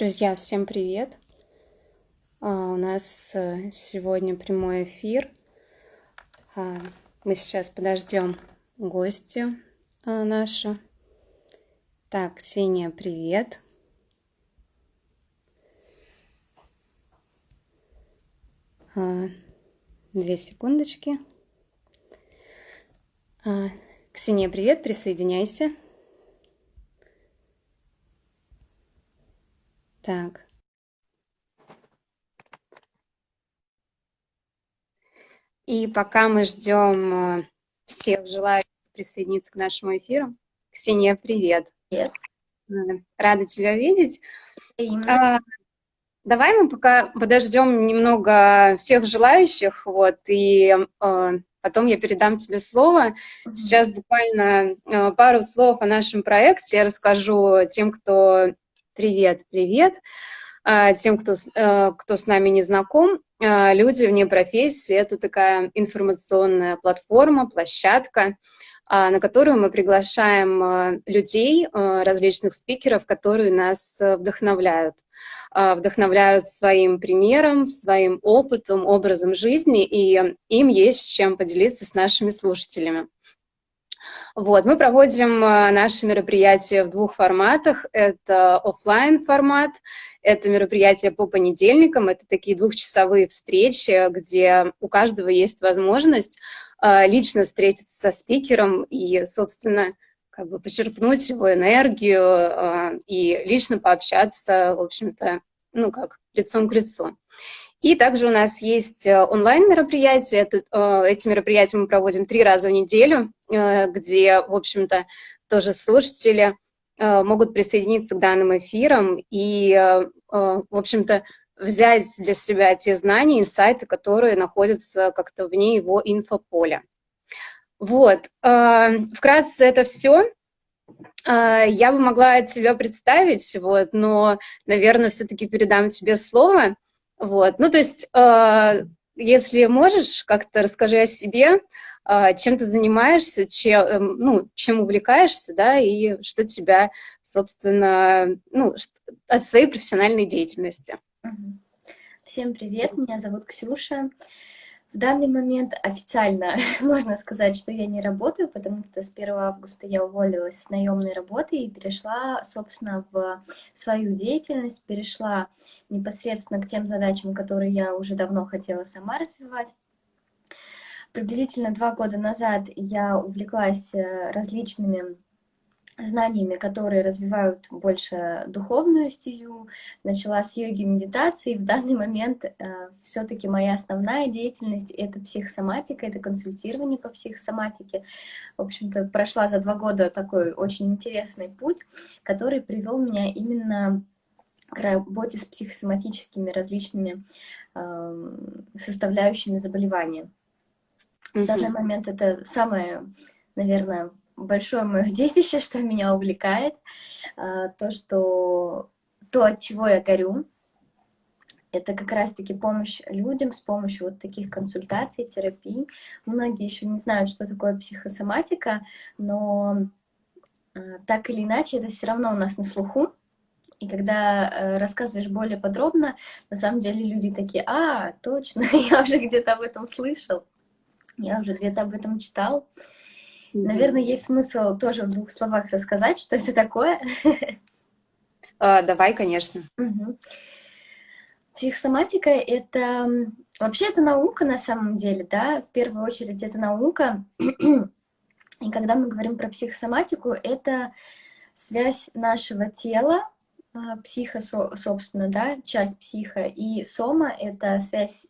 Друзья, всем привет! А, у нас э, сегодня прямой эфир. А, мы сейчас подождем гостю а, нашу. Так, Ксения, привет! Две секундочки. Ксения, привет, присоединяйся. Так. И пока мы ждем э, всех желающих присоединиться к нашему эфиру, Ксения, привет. Привет. Э, рада тебя видеть. А, давай мы пока подождем немного всех желающих, вот, и а, потом я передам тебе слово. Сейчас буквально а, пару слов о нашем проекте я расскажу тем, кто Привет, привет. А, тем, кто, э, кто с нами не знаком, а, люди вне профессии – это такая информационная платформа, площадка, а, на которую мы приглашаем людей, различных спикеров, которые нас вдохновляют. Вдохновляют своим примером, своим опытом, образом жизни, и им есть чем поделиться с нашими слушателями. Вот, мы проводим э, наши мероприятия в двух форматах. Это офлайн формат, это мероприятие по понедельникам, это такие двухчасовые встречи, где у каждого есть возможность э, лично встретиться со спикером и, собственно, как бы почерпнуть его энергию э, и лично пообщаться, в общем-то, ну как, лицом к лицу. И также у нас есть э, онлайн-мероприятия. Э, эти мероприятия мы проводим три раза в неделю, э, где, в общем-то, тоже слушатели могут присоединиться к данным эфирам и, в общем-то, взять для себя те знания, инсайты, которые находятся как-то вне его инфополя. Вот, вкратце это все. Я бы могла тебя представить, вот, но, наверное, все-таки передам тебе слово. Вот, ну то есть, э, если можешь, как-то расскажи о себе, э, чем ты занимаешься, чем, э, ну, чем увлекаешься, да, и что тебя, собственно, ну, от своей профессиональной деятельности. Всем привет, меня зовут Ксюша. В данный момент официально можно сказать, что я не работаю, потому что с 1 августа я уволилась с наемной работы и перешла, собственно, в свою деятельность, перешла непосредственно к тем задачам, которые я уже давно хотела сама развивать. Приблизительно два года назад я увлеклась э, различными знаниями, которые развивают больше духовную стезю, начала с йоги медитации. В данный момент э, все-таки моя основная деятельность — это психосоматика, это консультирование по психосоматике. В общем-то, прошла за два года такой очень интересный путь, который привел меня именно к работе с психосоматическими различными э, составляющими заболевания. В данный момент это самое, наверное, большое мое детище, что меня увлекает, а, то, что то, от чего я горю, это как раз-таки помощь людям с помощью вот таких консультаций, терапий. Многие еще не знают, что такое психосоматика, но а, так или иначе это все равно у нас на слуху. И когда э, рассказываешь более подробно, на самом деле люди такие, а, точно, я уже где-то об этом слышал, я уже где-то об этом читал. Наверное, есть смысл тоже в двух словах рассказать, что это такое. А, давай, конечно. Угу. Психосоматика — это... Вообще, это наука на самом деле, да, в первую очередь это наука. И когда мы говорим про психосоматику, это связь нашего тела, а, психа, собственно, да, часть психа, и сома — это связь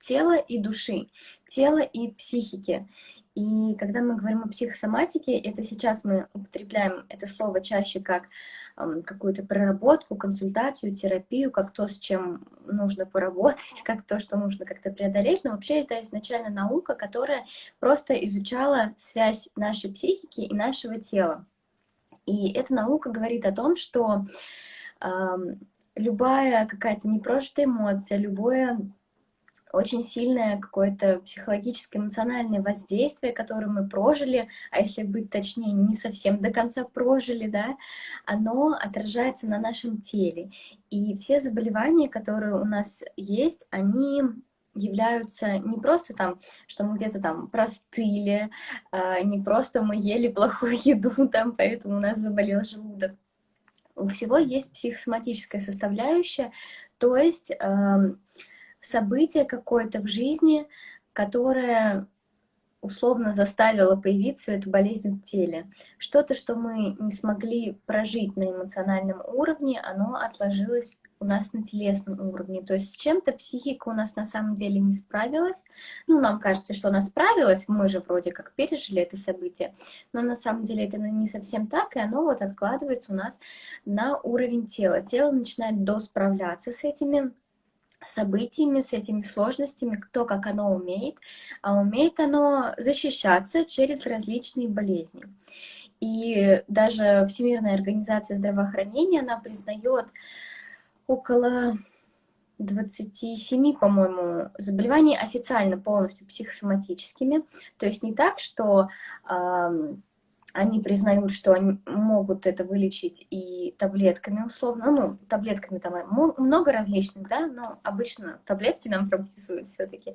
тела и души, тела и психики. И когда мы говорим о психосоматике, это сейчас мы употребляем это слово чаще как э, какую-то проработку, консультацию, терапию, как то, с чем нужно поработать, как то, что нужно как-то преодолеть. Но вообще это изначально наука, которая просто изучала связь нашей психики и нашего тела. И эта наука говорит о том, что э, любая какая-то непрожитая эмоция, любое очень сильное какое-то психологическое, эмоциональное воздействие, которое мы прожили, а если быть точнее, не совсем до конца прожили, да, оно отражается на нашем теле. И все заболевания, которые у нас есть, они являются не просто там, что мы где-то там простыли, а, не просто мы ели плохую еду, там, поэтому у нас заболел желудок. У всего есть психосоматическая составляющая, то есть событие какое-то в жизни, которое условно заставило появиться эту болезнь в теле. Что-то, что мы не смогли прожить на эмоциональном уровне, оно отложилось у нас на телесном уровне. То есть с чем-то психика у нас на самом деле не справилась. Ну, нам кажется, что она справилась, мы же вроде как пережили это событие, но на самом деле это не совсем так, и оно вот откладывается у нас на уровень тела. Тело начинает досправляться с этими событиями, с этими сложностями, кто как оно умеет, а умеет оно защищаться через различные болезни. И даже Всемирная организация здравоохранения, она признает около 27, по-моему, заболеваний официально полностью психосоматическими. То есть не так, что э, они признают, что они могут это вылечить и таблетками условно. Ну, таблетками там много различных, да, но обычно таблетки нам прописывают все-таки.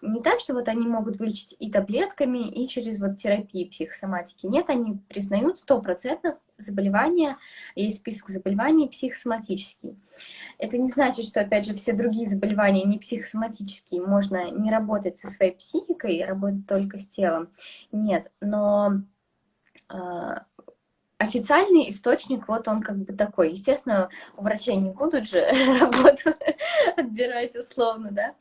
Не так, что вот они могут вылечить и таблетками, и через вот терапии психосоматики. Нет, они признают 100% заболевания, есть список заболеваний психосоматический. Это не значит, что, опять же, все другие заболевания не психосоматические, можно не работать со своей психикой, работать только с телом. Нет, но а, официальный источник, вот он как бы такой. Естественно, у врачей не будут же работу отбирать условно, да.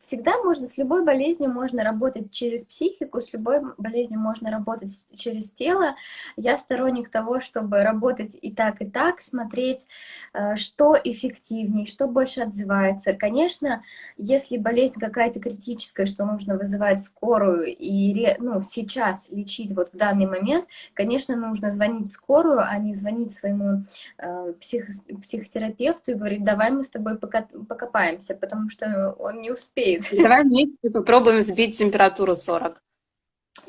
Всегда можно, с любой болезнью можно работать через психику, с любой болезнью можно работать через тело. Я сторонник того, чтобы работать и так, и так, смотреть, э, что эффективнее, что больше отзывается. Конечно, если болезнь какая-то критическая, что нужно вызывать скорую и ну, сейчас лечить вот в данный момент, конечно, нужно звонить скорую, а не звонить своему э, псих, психотерапевту и говорить, давай мы с тобой покопаемся, потому что он не успеет. Давай вместе попробуем сбить температуру 40.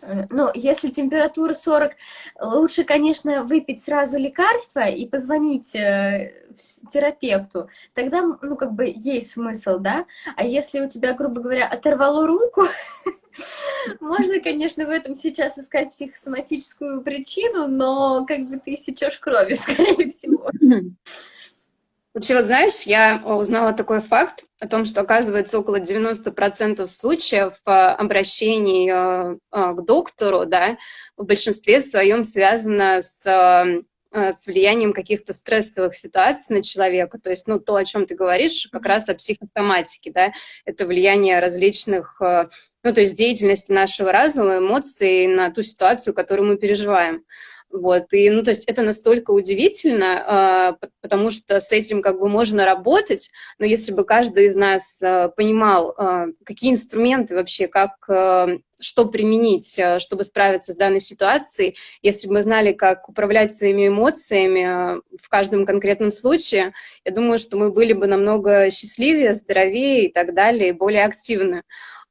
Э, ну, если температура 40, лучше, конечно, выпить сразу лекарство и позвонить э, терапевту. Тогда, ну, как бы есть смысл, да? А если у тебя, грубо говоря, оторвало руку, Можно, конечно, в этом сейчас искать психосоматическую причину, но как бы ты сечешь крови, скорее всего. Вообще, вот знаешь, я узнала такой факт о том, что, оказывается, около 90% случаев э, обращений э, э, к доктору, да, в большинстве своем связано с с влиянием каких-то стрессовых ситуаций на человека. То есть, ну, то, о чем ты говоришь, как раз о психосоматике, да, это влияние различных ну, то есть деятельности нашего разума, эмоций на ту ситуацию, которую мы переживаем. Вот, и, ну, то есть это настолько удивительно, э, потому что с этим как бы можно работать, но если бы каждый из нас э, понимал, э, какие инструменты вообще, как, что применить, чтобы справиться с данной ситуацией, если бы мы знали, как управлять своими эмоциями в каждом конкретном случае, я думаю, что мы были бы намного счастливее, здоровее и так далее, и более активны.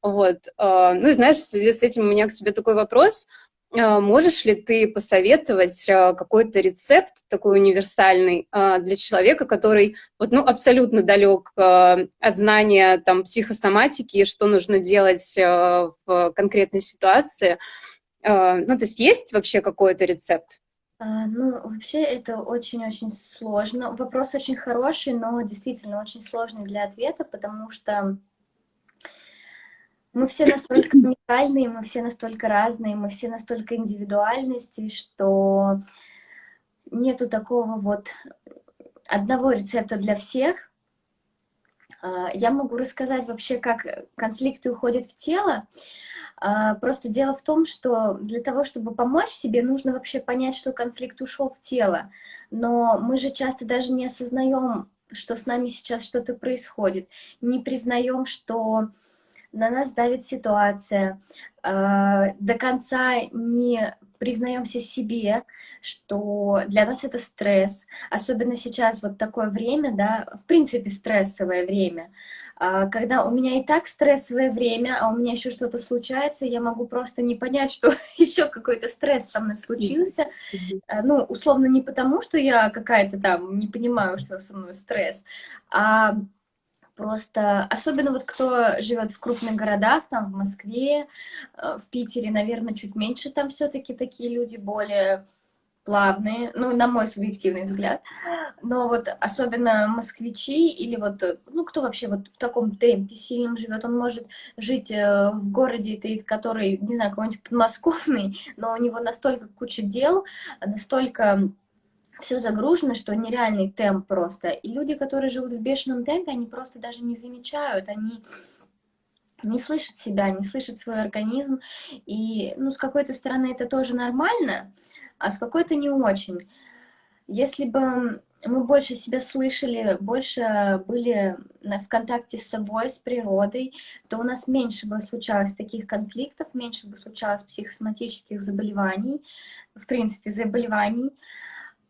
Вот. Ну и знаешь, в связи с этим у меня к тебе такой вопрос. А, можешь ли ты посоветовать а, какой-то рецепт такой универсальный для человека, который вот, ну, абсолютно далек от знания там, психосоматики, что нужно делать в конкретной ситуации? Ну, то есть есть вообще какой-то рецепт? Ну, вообще это очень-очень сложно. Вопрос очень хороший, но действительно очень сложный для ответа, потому что мы все настолько уникальные, мы все настолько разные, мы все настолько индивидуальности, что нету такого вот одного рецепта для всех. А, я могу рассказать вообще, как конфликты уходят в тело. А, просто дело в том, что для того, чтобы помочь себе, нужно вообще понять, что конфликт ушел в тело. Но мы же часто даже не осознаем, что с нами сейчас что-то происходит, не признаем, что на нас давит ситуация, э, до конца не признаемся себе, что для нас это стресс, особенно сейчас вот такое время, да, в принципе стрессовое время, а, когда у меня и так стрессовое время, а у меня еще что-то случается, я могу просто не понять, что еще какой-то стресс со мной случился, а, ну, условно, не потому, что я какая-то там не понимаю, что со мной стресс, а Просто, особенно вот кто живет в крупных городах, там в Москве, э, в Питере, наверное, чуть меньше там все-таки такие люди более плавные, ну, на мой субъективный взгляд. Но вот особенно москвичи или вот, ну, кто вообще вот в таком темпе сильном живет, он может жить э, в городе, который, не знаю, какой-нибудь подмосковный, но у него настолько куча дел, настолько все загружено, что нереальный темп просто. И люди, которые живут в бешеном темпе, они просто даже не замечают, они не слышат себя, не слышат свой организм. И, ну, с какой-то стороны это тоже нормально, а с какой-то не очень. Если бы мы больше себя слышали, больше были в контакте с собой, с природой, то у нас меньше бы случалось таких конфликтов, меньше бы случалось психосоматических заболеваний, в принципе, заболеваний.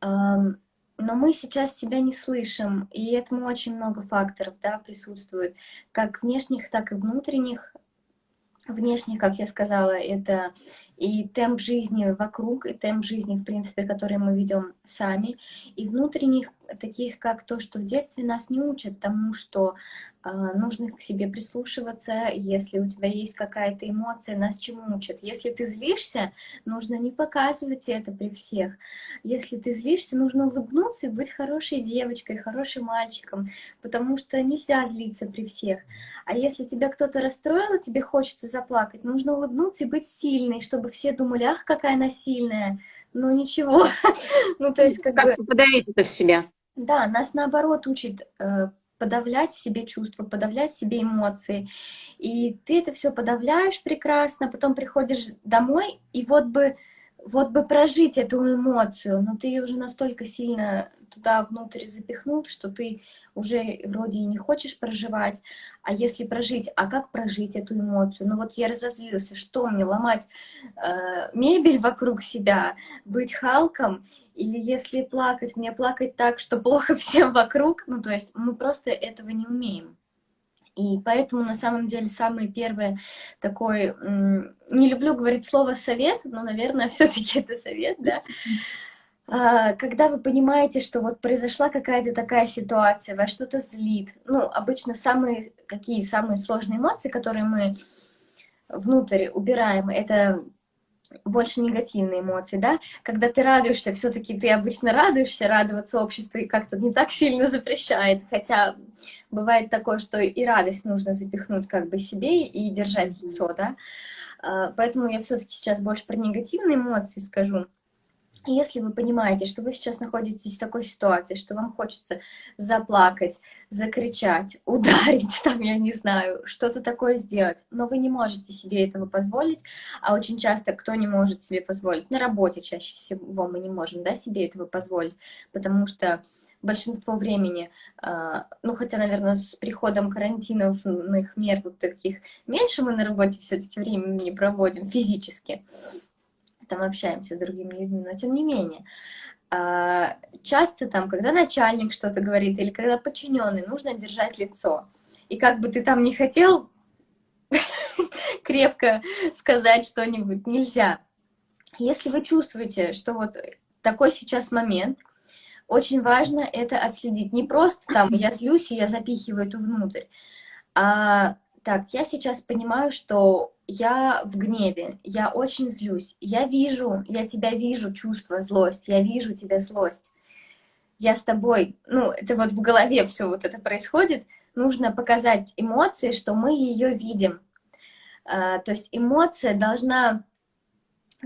Но мы сейчас себя не слышим, и этому очень много факторов да, присутствует, как внешних, так и внутренних. Внешних, как я сказала, это и темп жизни вокруг, и темп жизни, в принципе, который мы ведем сами, и внутренних, таких как то, что в детстве нас не учат тому, что э, нужно к себе прислушиваться, если у тебя есть какая-то эмоция, нас чему учат. Если ты злишься, нужно не показывать это при всех. Если ты злишься, нужно улыбнуться и быть хорошей девочкой, хорошим мальчиком, потому что нельзя злиться при всех. А если тебя кто-то расстроил, тебе хочется заплакать, нужно улыбнуться и быть сильной, чтобы все думали, ах, какая она сильная, ну ничего. ну, то есть как, как бы... подавить это в себя. Да, нас наоборот учит э, подавлять в себе чувства, подавлять в себе эмоции. И ты это все подавляешь прекрасно, потом приходишь домой, и вот бы, вот бы прожить эту эмоцию, но ты ее уже настолько сильно туда внутрь запихнул, что ты уже вроде и не хочешь проживать, а если прожить, а как прожить эту эмоцию? Ну вот я разозлился, что мне, ломать э, мебель вокруг себя, быть Халком, или если плакать, мне плакать так, что плохо всем вокруг, ну то есть мы просто этого не умеем. И поэтому, на самом деле, самый первый такой, не люблю говорить слово «совет», но, наверное, все таки это совет, да, а, когда вы понимаете, что вот произошла какая-то такая ситуация, вас что-то злит, ну, обычно самые, какие самые сложные эмоции, которые мы внутрь убираем, это больше негативные эмоции, да, когда ты радуешься, все-таки ты обычно радуешься, радоваться обществу и как-то не так сильно запрещает, хотя бывает такое, что и радость нужно запихнуть как бы себе и держать лицо, да, а, поэтому я все-таки сейчас больше про негативные эмоции скажу, если вы понимаете, что вы сейчас находитесь в такой ситуации, что вам хочется заплакать, закричать, ударить, там, я не знаю, что-то такое сделать, но вы не можете себе этого позволить, а очень часто кто не может себе позволить? На работе чаще всего мы не можем да, себе этого позволить, потому что большинство времени, а, ну, хотя, наверное, с приходом карантиновых мер вот таких меньше мы на работе все-таки времени проводим физически, там общаемся с другими людьми, но тем не менее. А, часто там, когда начальник что-то говорит или когда подчиненный, нужно держать лицо. И как бы ты там не хотел крепко сказать что-нибудь, нельзя. Если вы чувствуете, что вот такой сейчас момент, очень важно это отследить. Не просто там я злюсь и я запихиваю это внутрь, а так, я сейчас понимаю, что я в гневе, я очень злюсь. Я вижу, я тебя вижу, чувство, злость, я вижу тебя злость. Я с тобой, ну, это вот в голове все вот это происходит. Нужно показать эмоции, что мы ее видим. А, то есть эмоция должна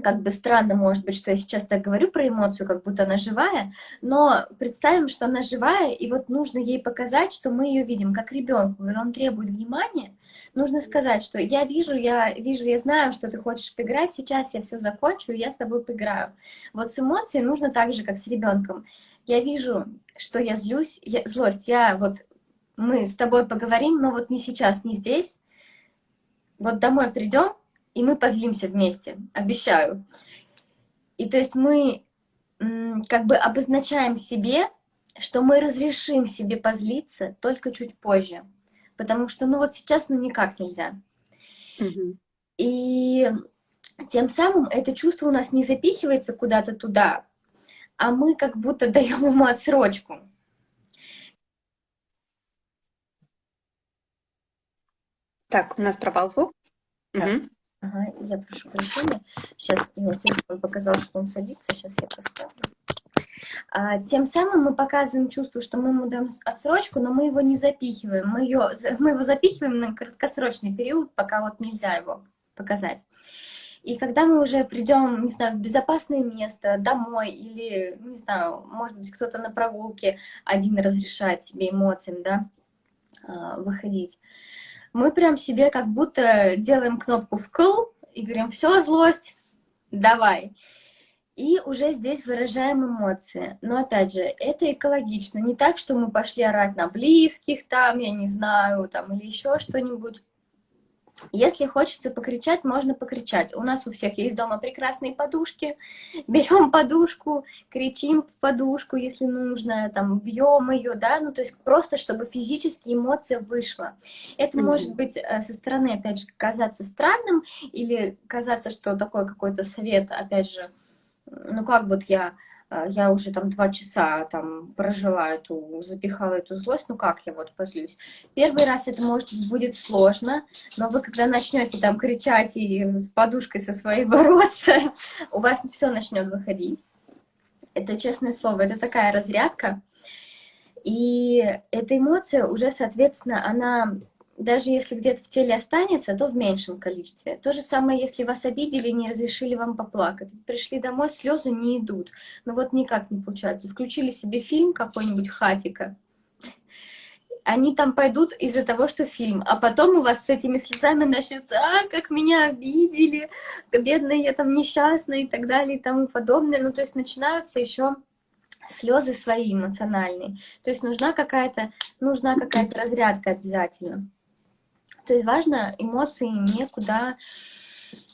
как бы странно, может быть, что я сейчас так говорю про эмоцию, как будто она живая, но представим, что она живая, и вот нужно ей показать, что мы ее видим, как ребенку, и он требует внимания, нужно сказать, что я вижу, я вижу, я знаю, что ты хочешь поиграть, сейчас я все закончу, и я с тобой поиграю. Вот с эмоцией нужно так же, как с ребенком. Я вижу, что я злюсь, я, злость, я вот, мы с тобой поговорим, но вот не сейчас, не здесь, Вот домой придем, и мы позлимся вместе, обещаю. И то есть мы как бы обозначаем себе, что мы разрешим себе позлиться только чуть позже. Потому что, ну вот сейчас, ну никак нельзя. Угу. И тем самым это чувство у нас не запихивается куда-то туда, а мы как будто даем ему отсрочку. Так, у нас пропал звук. Угу. Ага, я прошу прощения. Сейчас у телефон показал, что он садится. Сейчас я поставлю. А, тем самым мы показываем чувство, что мы ему даем отсрочку, но мы его не запихиваем. Мы, ее, мы его запихиваем на краткосрочный период, пока вот нельзя его показать. И когда мы уже придем, не знаю, в безопасное место, домой, или, не знаю, может быть, кто-то на прогулке один разрешает себе эмоциям, да, а, выходить, мы прям себе как будто делаем кнопку «вкл» и говорим «все, злость, давай». И уже здесь выражаем эмоции. Но опять же, это экологично. Не так, что мы пошли орать на близких, там, я не знаю, там, или еще что-нибудь. Если хочется покричать, можно покричать. У нас у всех есть дома прекрасные подушки. Берем подушку, кричим в подушку, если нужно, там, бьем ее, да, ну, то есть просто, чтобы физически эмоция вышла. Это mm -hmm. может быть э, со стороны, опять же, казаться странным или казаться, что такой какой-то совет, опять же, ну, как вот я я уже там два часа там прожила эту, запихала эту злость, ну как я вот позлюсь. Первый раз это может будет сложно, но вы когда начнете там кричать и с подушкой со своей бороться, у вас все начнет выходить. Это честное слово, это такая разрядка. И эта эмоция уже, соответственно, она даже если где-то в теле останется, то в меньшем количестве. То же самое, если вас обидели, не разрешили вам поплакать. Пришли домой, слезы не идут. Но вот никак не получается. Включили себе фильм какой-нибудь «Хатика», они там пойдут из-за того, что фильм, а потом у вас с этими слезами начнется, а, как меня обидели, бедная я там несчастная и так далее и тому подобное. Ну, то есть начинаются еще слезы свои эмоциональные. То есть нужна какая-то нужна какая-то разрядка обязательно. То есть важно эмоции никуда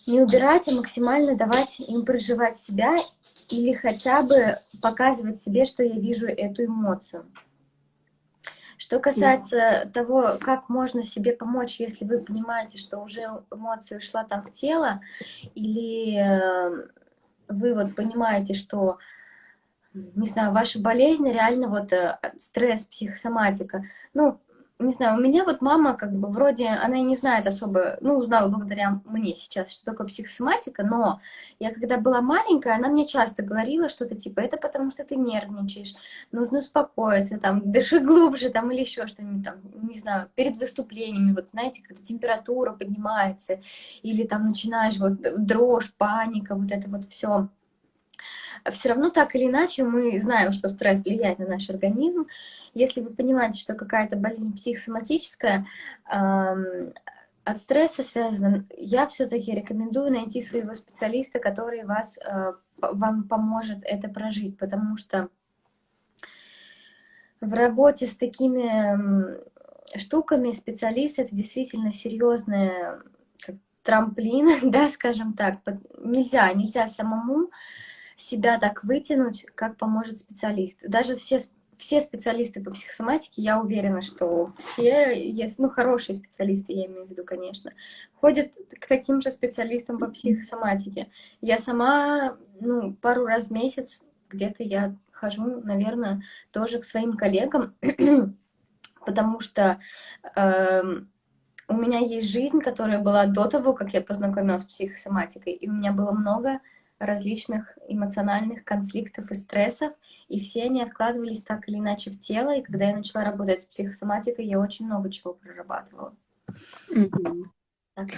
не убирать, а максимально давать им проживать себя или хотя бы показывать себе, что я вижу эту эмоцию. Что касается да. того, как можно себе помочь, если вы понимаете, что уже эмоция ушла там в тело, или э, вы вот понимаете, что, не знаю, ваша болезнь реально вот э, стресс, психосоматика, ну, не знаю, у меня вот мама как бы вроде, она не знает особо, ну, узнала благодаря мне сейчас, что такое психосоматика, но я когда была маленькая, она мне часто говорила что-то типа, это потому что ты нервничаешь, нужно успокоиться, там, дыши глубже, там, или еще что-нибудь, там, не знаю, перед выступлениями, вот, знаете, когда температура поднимается, или там начинаешь вот дрожь, паника, вот это вот все все равно так или иначе мы знаем, что стресс влияет на наш организм. Если вы понимаете, что какая-то болезнь психосоматическая, от стресса связана, я все-таки рекомендую найти своего специалиста, который вас, э, вам поможет это прожить, потому что в работе с такими штуками специалист это действительно серьезная трамплин, да, скажем так. Нельзя, нельзя самому себя так вытянуть, как поможет специалист. Даже все, все специалисты по психосоматике, я уверена, что все, есть, ну, хорошие специалисты, я имею в виду, конечно, ходят к таким же специалистам по психосоматике. Я сама, ну, пару раз в месяц где-то я хожу, наверное, тоже к своим коллегам, потому что э, у меня есть жизнь, которая была до того, как я познакомилась с психосоматикой, и у меня было много различных эмоциональных конфликтов и стрессов, и все они откладывались так или иначе в тело, и когда я начала работать с психосоматикой, я очень много чего прорабатывала. Так,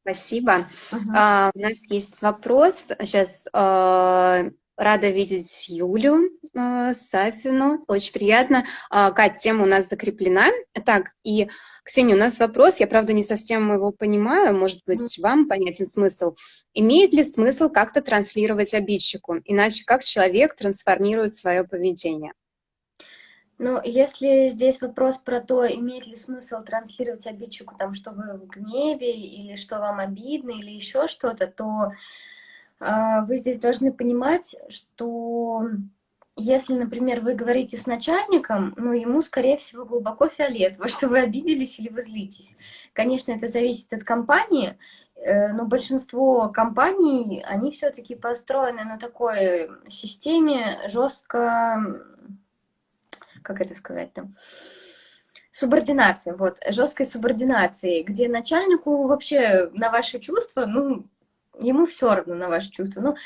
Спасибо. А, у нас есть вопрос. Сейчас а, рада видеть Юлю а, Сафину. Очень приятно. А, Кать, тема у нас закреплена. Так, и Ксения, у нас вопрос, я, правда, не совсем его понимаю, может быть, вам понятен смысл. Имеет ли смысл как-то транслировать обидчику? Иначе как человек трансформирует свое поведение? Ну, если здесь вопрос про то, имеет ли смысл транслировать обидчику, там, что вы в гневе, или что вам обидно, или еще что-то, то э, вы здесь должны понимать, что если, например, вы говорите с начальником, ну, ему, скорее всего, глубоко фиолетово, что вы обиделись или вы злитесь. Конечно, это зависит от компании, э, но большинство компаний, они все-таки построены на такой системе жестко как это сказать там, субординация, вот, жесткой субординации, где начальнику вообще на ваши чувства, ну, ему все равно на ваши чувства. Ну,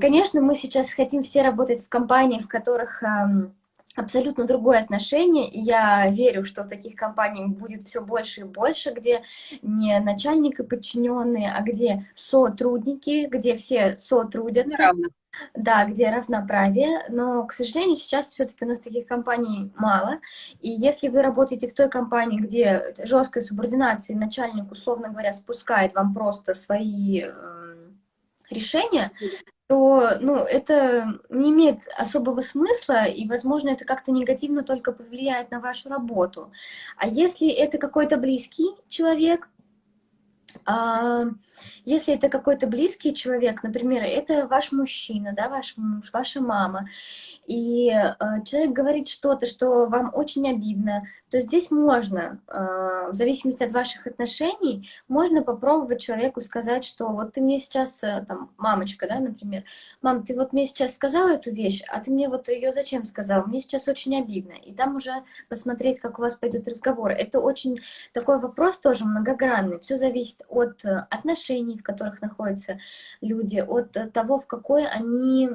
конечно, мы сейчас хотим все работать в компаниях, в которых эм, абсолютно другое отношение, и я верю, что таких компаний будет все больше и больше, где не начальник и подчиненные, а где сотрудники, где все сотрудятся. Да, где равноправие, но, к сожалению, сейчас все-таки у нас таких компаний мало, и если вы работаете в той компании, где жесткая субординация, начальник, условно говоря, спускает вам просто свои э, решения, то ну, это не имеет особого смысла, и, возможно, это как-то негативно только повлияет на вашу работу. А если это какой-то близкий человек, если это какой-то близкий человек, например, это ваш мужчина, да, ваш муж, ваша мама, и э, человек говорит что-то, что вам очень обидно, то здесь можно, э, в зависимости от ваших отношений, можно попробовать человеку сказать, что вот ты мне сейчас, э, там, мамочка, да, например, мам, ты вот мне сейчас сказала эту вещь, а ты мне вот ее зачем сказал? Мне сейчас очень обидно. И там уже посмотреть, как у вас пойдет разговор. Это очень такой вопрос тоже многогранный. Все зависит от отношений, в которых находятся люди, от того, в какой они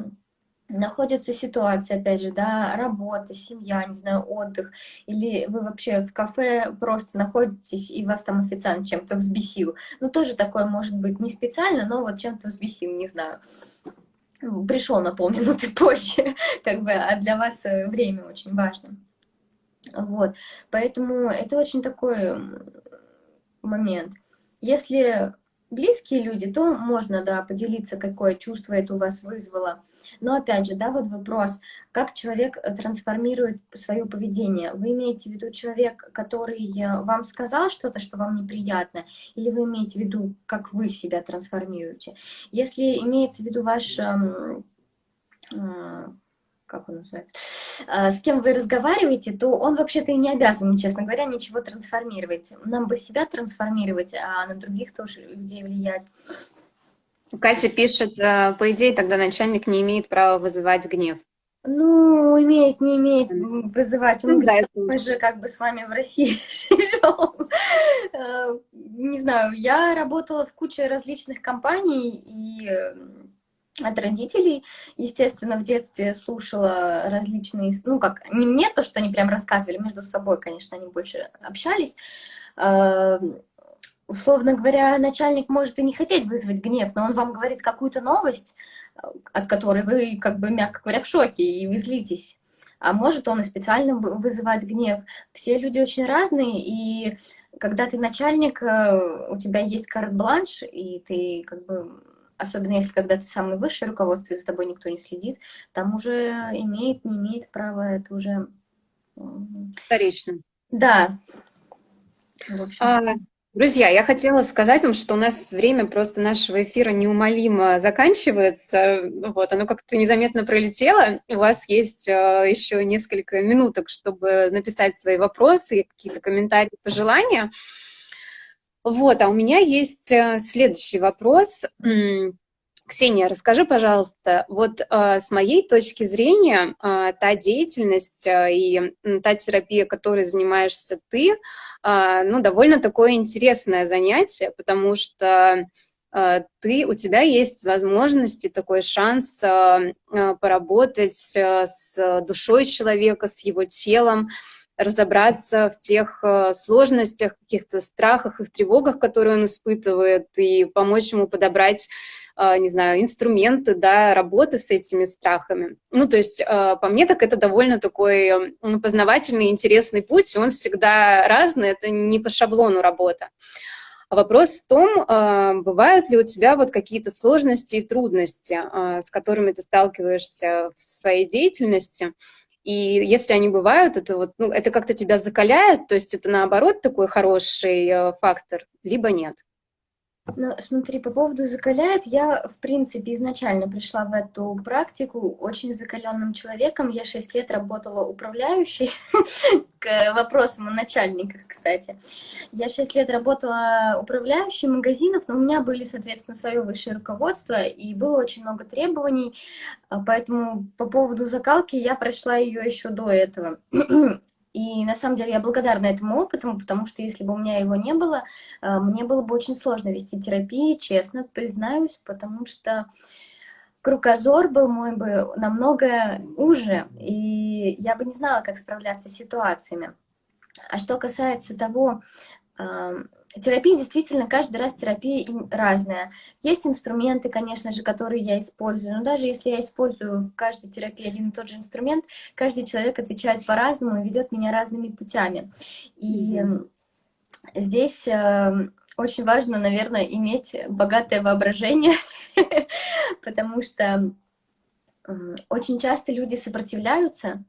находится ситуация, опять же, да, работа, семья, не знаю, отдых, или вы вообще в кафе просто находитесь, и вас там официант чем-то взбесил. Ну, тоже такое может быть не специально, но вот чем-то взбесил, не знаю. Пришел на полминуты позже, как бы, а для вас э, время очень важно. Вот, поэтому это очень такой момент. Если близкие люди, то можно, да, поделиться, какое чувство это у вас вызвало. Но опять же, да, вот вопрос, как человек э, трансформирует свое поведение. Вы имеете в виду человек, который э, вам сказал что-то, что вам неприятно, или вы имеете в виду, как вы себя трансформируете? Если имеется в виду ваш эм, э, как он называется, а, с кем вы разговариваете, то он вообще-то и не обязан, честно говоря, ничего трансформировать. Нам бы себя трансформировать, а на других тоже людей влиять. Катя пишет, э, по идее, тогда начальник не имеет права вызывать гнев. Ну, имеет, не имеет вызывать. Он ну, говорит, да, мы же как бы с вами в России живем. Э, не знаю, я работала в куче различных компаний, и от родителей. Естественно, в детстве слушала различные, ну как, не мне то, что они прям рассказывали, между собой, конечно, они больше общались. Условно говоря, начальник может и не хотеть вызвать гнев, но он вам говорит какую-то новость, от которой вы, как бы, мягко говоря, в шоке, и вы злитесь. А может он и специально вызывать гнев. Все люди очень разные, и когда ты начальник, э, у тебя есть карт-бланш, и ты как бы особенно если когда ты самый высший руководство, и за тобой никто не следит, там уже имеет, не имеет права, это уже... Вторично. Да. А, друзья, я хотела сказать вам, что у нас время просто нашего эфира неумолимо заканчивается. Вот, оно как-то незаметно пролетело. У вас есть uh, еще несколько минуток, чтобы написать свои вопросы, какие-то комментарии, пожелания. Вот, а у меня есть э, следующий вопрос. Ксения, расскажи, пожалуйста, вот э, с моей точки зрения, э, та деятельность э, и та терапия, которой занимаешься ты, э, ну, довольно такое интересное занятие, потому что э, ты, у тебя есть возможности, такой шанс э, э поработать э, с душой человека, с его телом, разобраться в тех э, сложностях, каких-то страхах и тревогах, которые он испытывает, и помочь ему подобрать э, не знаю, инструменты, да, работы с этими страхами. Ну, то есть, э, по мне, так это довольно такой познавательный, интересный путь, и он всегда разный, это не по шаблону работа. А вопрос в том, бывают ли у тебя вот какие-то сложности и трудности, с которыми ты сталкиваешься в своей деятельности, И если они бывают, это вот, ну, это как-то тебя закаляет, то есть это наоборот такой хороший э, фактор, либо нет. Ну, смотри, по поводу закаляет, я, в принципе, изначально пришла в эту практику очень закаленным человеком. Я 6 лет работала управляющей, к вопросам о начальниках, кстати. Я 6 лет работала управляющей магазинов, но у меня были, соответственно, свое высшее руководство, и было очень много требований, поэтому по поводу закалки я прошла ее еще до этого. И на самом деле я благодарна этому опыту, потому что если бы у меня его не было, э, мне было бы очень сложно вести терапию, честно признаюсь, потому что кругозор был мой бы намного уже, и я бы не знала, как справляться с ситуациями. А что касается того, Терапия действительно, каждый раз терапия разная. Есть инструменты, конечно же, которые я использую, но даже если я использую в каждой терапии один и тот же инструмент, каждый человек отвечает по-разному и ведет меня разными путями. И mm -hmm. здесь э, очень важно, наверное, иметь богатое воображение, потому что очень часто люди сопротивляются,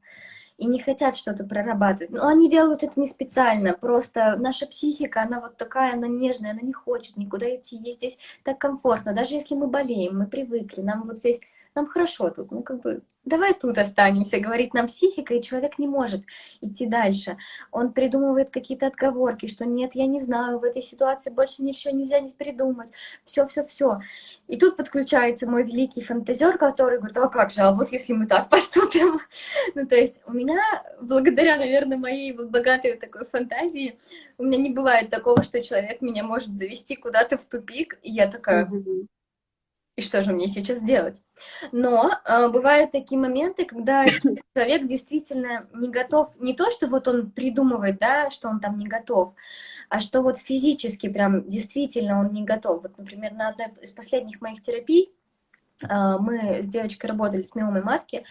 и не хотят что-то прорабатывать. Но они делают это не специально, просто наша психика, она вот такая, она нежная, она не хочет никуда идти, ей здесь так комфортно. Даже если мы болеем, мы привыкли, нам вот здесь нам хорошо тут, ну как бы, давай тут останемся, говорит нам психика, и человек не может идти дальше. Он придумывает какие-то отговорки, что нет, я не знаю, в этой ситуации больше ничего нельзя не придумать, все-все-все. И тут подключается мой великий фантазер, который говорит, а как же, а вот если мы так поступим? ну то есть у меня, благодаря, наверное, моей богатой такой фантазии, у меня не бывает такого, что человек меня может завести куда-то в тупик, и я такая... и что же мне сейчас делать? Но э, бывают такие моменты, когда человек действительно не готов, не то, что вот он придумывает, да, что он там не готов, а что вот физически прям действительно он не готов. Вот, например, на одной из последних моих терапий э, мы с девочкой работали с миомой матки,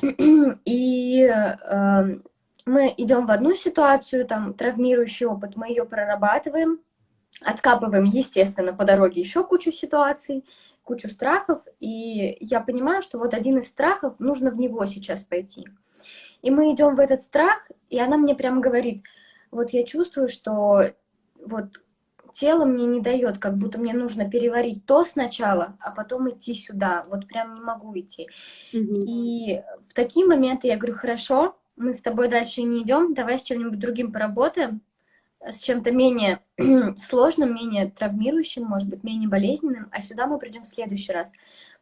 и э, мы идем в одну ситуацию, там травмирующий опыт, мы ее прорабатываем, откапываем, естественно, по дороге еще кучу ситуаций, кучу страхов, и я понимаю, что вот один из страхов, нужно в него сейчас пойти. И мы идем в этот страх, и она мне прямо говорит, вот я чувствую, что вот тело мне не дает, как будто мне нужно переварить то сначала, а потом идти сюда, вот прям не могу идти. -hmm. И в такие моменты я говорю, хорошо, мы с тобой дальше не идем, давай с чем-нибудь другим поработаем, с чем-то менее сложным, менее травмирующим, может быть, менее болезненным, а сюда мы придем в следующий раз.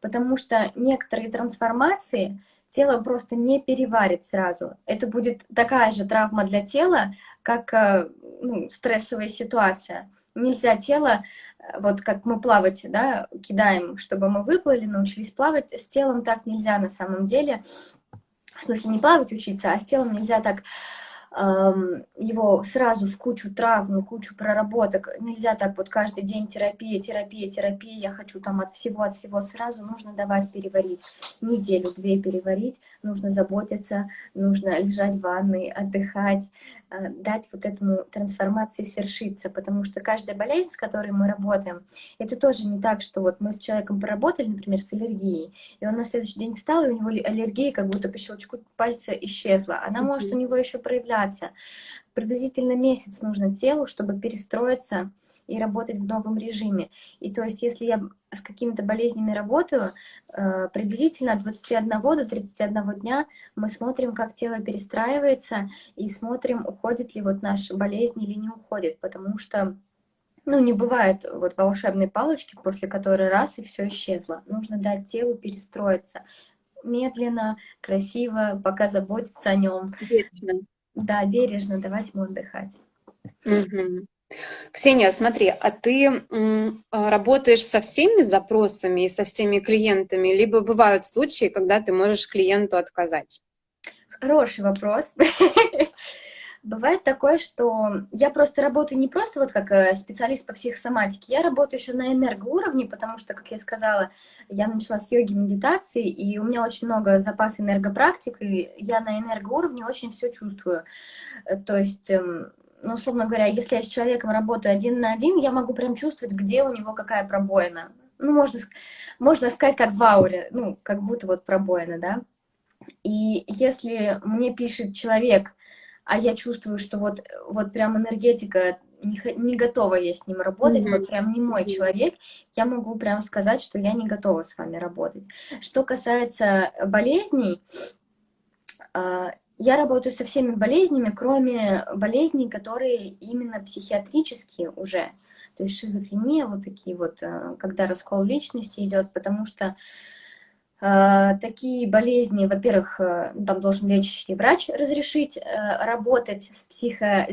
Потому что некоторые трансформации тело просто не переварит сразу. Это будет такая же травма для тела, как э, ну, стрессовая ситуация. Нельзя тело, э, вот как мы плавать, да, кидаем, чтобы мы выплыли, научились плавать, с телом так нельзя на самом деле. В смысле, не плавать учиться, а с телом нельзя так его сразу в кучу травм, кучу проработок. Нельзя так вот каждый день терапия, терапия, терапия, я хочу там от всего, от всего сразу. Нужно давать переварить. Неделю-две переварить, нужно заботиться, нужно лежать в ванной, отдыхать, а, дать вот этому трансформации свершиться, потому что каждая болезнь, с которой мы работаем, это тоже не так, что вот мы с человеком поработали, например, с аллергией, и он на следующий день встал, и у него аллергия как будто по щелчку пальца исчезла. Она может у него еще проявляться. Приблизительно месяц нужно телу, чтобы перестроиться и работать в новом режиме. И то есть, если я с какими-то болезнями работаю, э, приблизительно от 21 до 31 дня мы смотрим, как тело перестраивается, и смотрим, уходит ли вот наша болезнь или не уходит, потому что ну, не бывает вот волшебной палочки, после которой раз и все исчезло. Нужно дать телу перестроиться медленно, красиво, пока заботиться о нем. Бережно. Да, бережно давать ему отдыхать. Угу. Ксения, смотри, а ты а, работаешь со всеми запросами и со всеми клиентами, либо бывают случаи, когда ты можешь клиенту отказать? Хороший вопрос. Бывает такое, что я просто работаю не просто вот как э, специалист по психосоматике, я работаю еще на энергоуровне, потому что, как я сказала, я начала с йоги, медитации, и у меня очень много запас энергопрактик, и я на энергоуровне очень все чувствую. Э, то есть эм, ну, условно говоря, если я с человеком работаю один на один, я могу прям чувствовать, где у него какая пробоина. Ну, можно, можно сказать, как в ауре, ну, как будто вот пробоина, да. И если мне пишет человек, а я чувствую, что вот, вот прям энергетика не, не готова я с ним работать, mm -hmm. вот прям не мой человек, я могу прям сказать, что я не готова с вами работать. Что касается болезней, а, я работаю со всеми болезнями, кроме болезней, которые именно психиатрические уже. То есть шизофрения, вот такие вот, когда раскол личности идет, потому что э, такие болезни, во-первых, там должен лечащий врач разрешить э, работать с психо...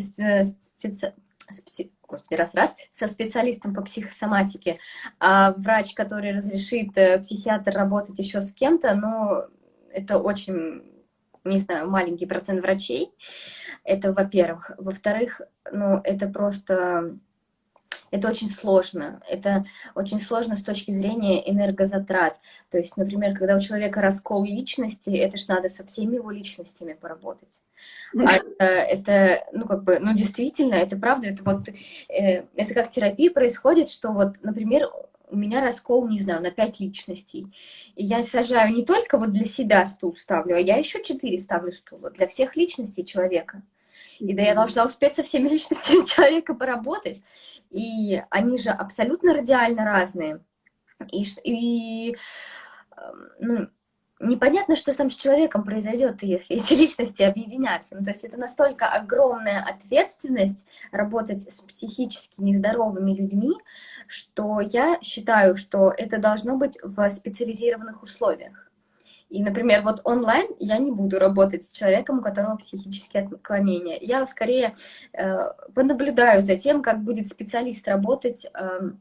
Специ господи, раз-раз, со специалистом по психосоматике, а врач, который разрешит э, психиатр работать еще с кем-то, ну, это очень, не знаю, маленький процент врачей. Это, во-первых. Во-вторых, ну, это просто это очень сложно. Это очень сложно с точки зрения энергозатрат. То есть, например, когда у человека раскол личности, это ж надо со всеми его личностями поработать. А это, это, ну, как бы, ну, действительно, это правда, это вот, э, это как терапия происходит, что вот, например, у меня раскол, не знаю, на пять личностей. И я сажаю не только вот для себя стул ставлю, а я еще четыре ставлю стула для всех личностей человека. И да, я должна успеть со всеми личностями человека поработать. И они же абсолютно радиально разные. И, и эм, ну, непонятно, что там с человеком произойдет, если эти личности объединятся. Ну, то есть это настолько огромная ответственность работать с психически нездоровыми людьми, что я считаю, что это должно быть в специализированных условиях. И, например, вот онлайн я не буду работать с человеком, у которого психические отклонения. Я скорее э, понаблюдаю за тем, как будет специалист работать э,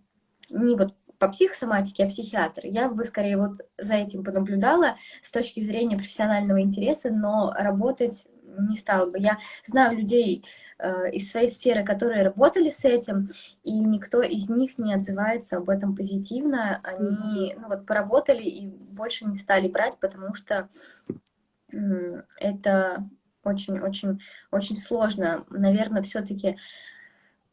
не вот по психосоматике, а психиатр. Я бы скорее вот за этим понаблюдала с точки зрения профессионального интереса, но работать не стала бы. Я знаю людей э, из своей сферы, которые работали с этим, и никто из них не отзывается об этом позитивно. Они ну, вот, поработали и больше не стали брать, потому что э, это очень-очень-очень сложно. Наверное, все-таки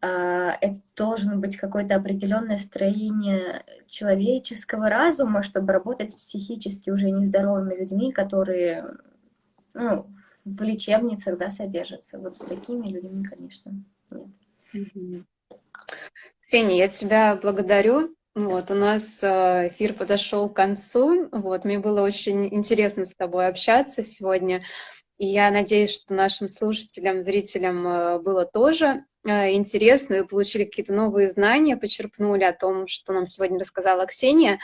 это должно быть какое-то определенное строение человеческого разума, чтобы работать с психически уже нездоровыми людьми, которые ну, в лечебницах, да, содержатся. Вот с такими людьми, конечно, нет. Ксения, я тебя благодарю. Вот, у нас э, эфир подошел к концу. Вот, мне было очень интересно с тобой общаться сегодня. И я надеюсь, что нашим слушателям, зрителям э, было тоже э, интересно и получили какие-то новые знания, почерпнули о том, что нам сегодня рассказала Ксения.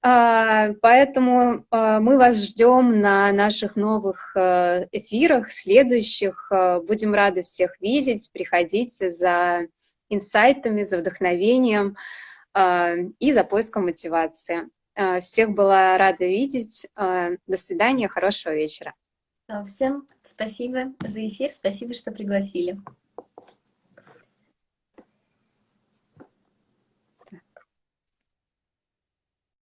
А, поэтому а, мы вас ждем на наших новых э, эфирах, следующих. Э, будем рады всех видеть. Приходите за инсайтами, за вдохновением а, и за поиском мотивации. Всех была рада видеть. До свидания, хорошего вечера. Всем спасибо за эфир, спасибо, что пригласили.